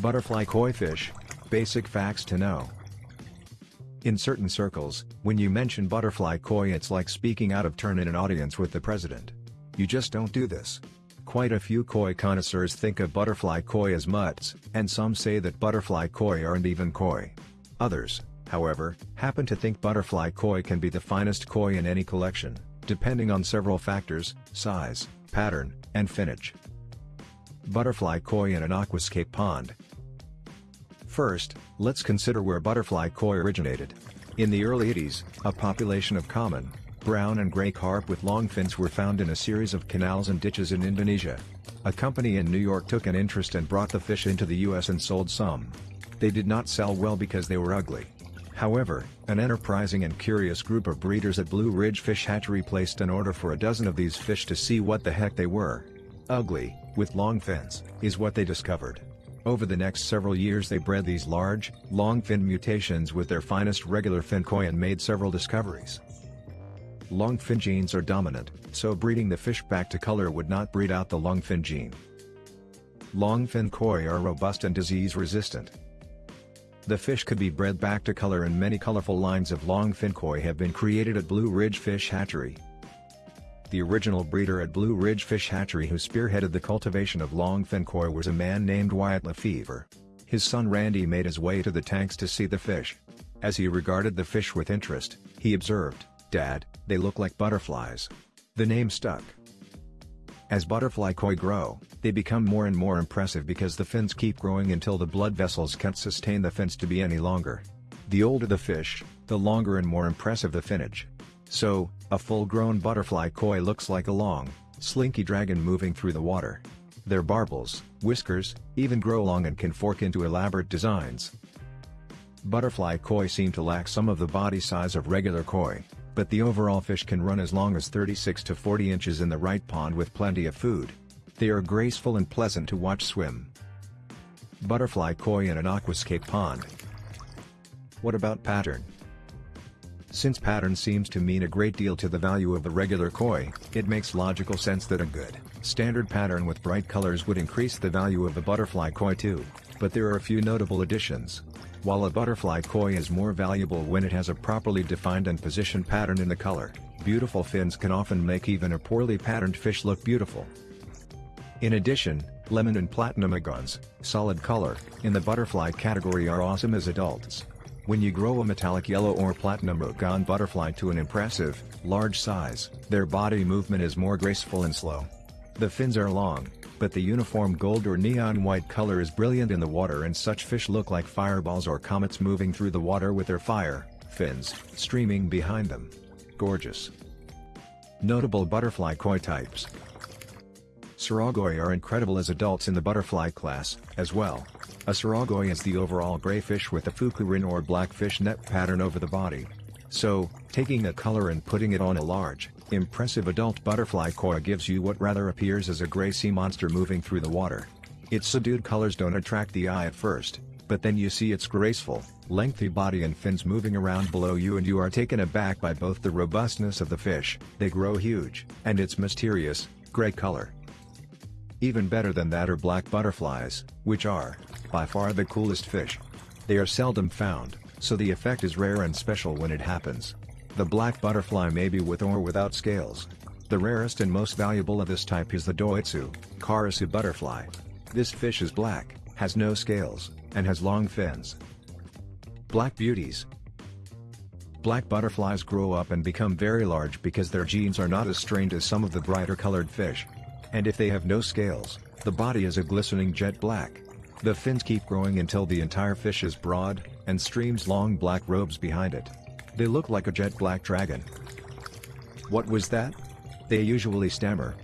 Butterfly koi fish. Basic facts to know. In certain circles, when you mention butterfly koi it's like speaking out of turn in an audience with the president. You just don't do this. Quite a few koi connoisseurs think of butterfly koi as mutts, and some say that butterfly koi aren't even koi. Others, however, happen to think butterfly koi can be the finest koi in any collection, depending on several factors, size, pattern, and finnage. Butterfly koi in an aquascape pond, First, let's consider where butterfly koi originated. In the early 80s, a population of common, brown and gray carp with long fins were found in a series of canals and ditches in Indonesia. A company in New York took an interest and brought the fish into the US and sold some. They did not sell well because they were ugly. However, an enterprising and curious group of breeders at Blue Ridge Fish Hatchery placed an order for a dozen of these fish to see what the heck they were. Ugly, with long fins, is what they discovered. Over the next several years they bred these large, long fin mutations with their finest regular fin koi and made several discoveries. Long fin genes are dominant, so breeding the fish back to color would not breed out the long fin gene. Long fin koi are robust and disease resistant. The fish could be bred back to color and many colorful lines of long fin koi have been created at Blue Ridge Fish Hatchery. The original breeder at Blue Ridge Fish Hatchery who spearheaded the cultivation of longfin koi was a man named Wyatt LeFever. His son Randy made his way to the tanks to see the fish. As he regarded the fish with interest, he observed, Dad, they look like butterflies. The name stuck. As butterfly koi grow, they become more and more impressive because the fins keep growing until the blood vessels can't sustain the fins to be any longer. The older the fish, the longer and more impressive the finnage. So, a full-grown butterfly koi looks like a long, slinky dragon moving through the water. Their barbels, whiskers, even grow long and can fork into elaborate designs. Butterfly koi seem to lack some of the body size of regular koi, but the overall fish can run as long as 36 to 40 inches in the right pond with plenty of food. They are graceful and pleasant to watch swim. Butterfly koi in an aquascape pond. What about pattern? Since pattern seems to mean a great deal to the value of the regular koi, it makes logical sense that a good, standard pattern with bright colors would increase the value of a butterfly koi too, but there are a few notable additions. While a butterfly koi is more valuable when it has a properly defined and positioned pattern in the color, beautiful fins can often make even a poorly patterned fish look beautiful. In addition, lemon and platinum ogons, solid color, in the butterfly category are awesome as adults. When you grow a metallic yellow or platinum ogon butterfly to an impressive, large size, their body movement is more graceful and slow. The fins are long, but the uniform gold or neon white color is brilliant in the water and such fish look like fireballs or comets moving through the water with their fire, fins, streaming behind them. Gorgeous. Notable butterfly koi types. Soragoi are incredible as adults in the butterfly class, as well. A soragoi is the overall gray fish with a fukurin or black fish net pattern over the body. So, taking a color and putting it on a large, impressive adult butterfly koi gives you what rather appears as a gray sea monster moving through the water. Its subdued colors don't attract the eye at first, but then you see its graceful, lengthy body and fins moving around below you and you are taken aback by both the robustness of the fish, they grow huge, and its mysterious, gray color. Even better than that are black butterflies, which are, by far the coolest fish. They are seldom found, so the effect is rare and special when it happens. The black butterfly may be with or without scales. The rarest and most valuable of this type is the Doitsu, Karasu butterfly. This fish is black, has no scales, and has long fins. Black beauties. Black butterflies grow up and become very large because their genes are not as strained as some of the brighter colored fish. And if they have no scales, the body is a glistening jet black. The fins keep growing until the entire fish is broad, and streams long black robes behind it. They look like a jet black dragon. What was that? They usually stammer.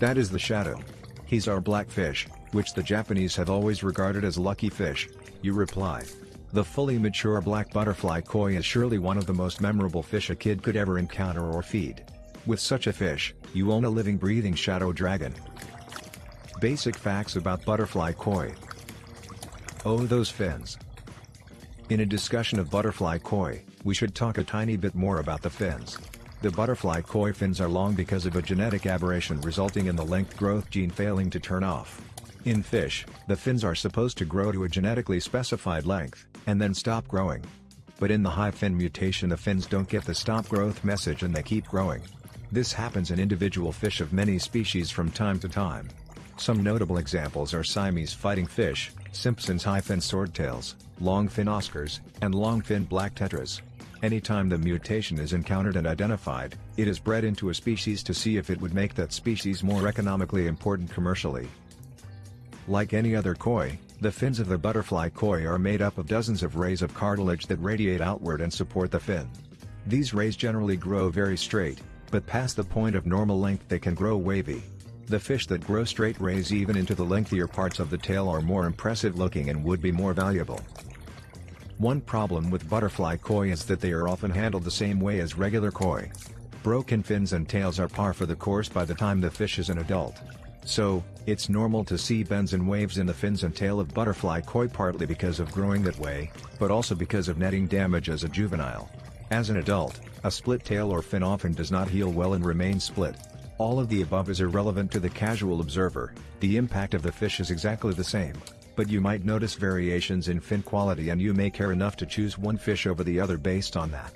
That is the shadow. He's our black fish, which the Japanese have always regarded as lucky fish, you reply. The fully mature black butterfly koi is surely one of the most memorable fish a kid could ever encounter or feed. With such a fish, you own a living breathing shadow dragon. Basic facts about butterfly koi. Oh those fins. In a discussion of butterfly koi, we should talk a tiny bit more about the fins. The butterfly koi fins are long because of a genetic aberration resulting in the length growth gene failing to turn off. In fish, the fins are supposed to grow to a genetically specified length, and then stop growing. But in the high fin mutation the fins don't get the stop growth message and they keep growing. This happens in individual fish of many species from time to time. Some notable examples are Siamese fighting fish, Simpson's high-fin swordtails, long-fin Oscars, and long-fin black tetras. Anytime the mutation is encountered and identified, it is bred into a species to see if it would make that species more economically important commercially. Like any other koi, the fins of the butterfly koi are made up of dozens of rays of cartilage that radiate outward and support the fin. These rays generally grow very straight, but past the point of normal length they can grow wavy. The fish that grow straight rays even into the lengthier parts of the tail are more impressive looking and would be more valuable. One problem with butterfly koi is that they are often handled the same way as regular koi. Broken fins and tails are par for the course by the time the fish is an adult. So, it's normal to see bends and waves in the fins and tail of butterfly koi partly because of growing that way, but also because of netting damage as a juvenile. As an adult, a split tail or fin often does not heal well and remains split. All of the above is irrelevant to the casual observer, the impact of the fish is exactly the same. But you might notice variations in fin quality and you may care enough to choose one fish over the other based on that.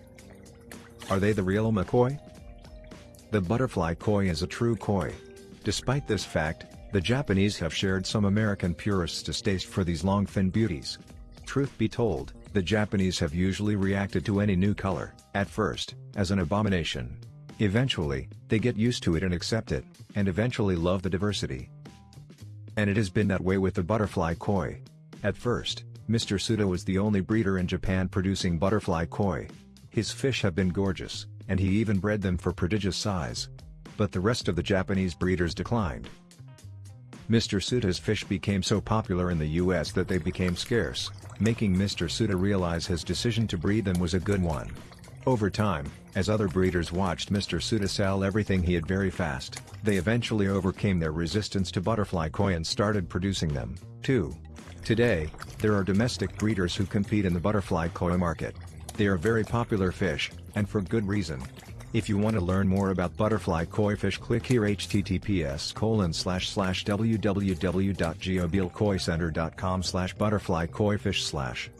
Are they the real Omakoi? The butterfly koi is a true koi. Despite this fact, the Japanese have shared some American purists' distaste for these long fin beauties. Truth be told, the Japanese have usually reacted to any new color, at first, as an abomination. Eventually, they get used to it and accept it, and eventually love the diversity. And it has been that way with the butterfly koi. At first, Mr. Suda was the only breeder in Japan producing butterfly koi. His fish have been gorgeous, and he even bred them for prodigious size but the rest of the Japanese breeders declined. Mr. Suda's fish became so popular in the US that they became scarce, making Mr. Suda realize his decision to breed them was a good one. Over time, as other breeders watched Mr. Suda sell everything he had very fast, they eventually overcame their resistance to butterfly koi and started producing them, too. Today, there are domestic breeders who compete in the butterfly koi market. They are very popular fish, and for good reason. If you want to learn more about butterfly koi fish click here https colon slash slash www.geobilkoicenter.com slash butterfly koi fish slash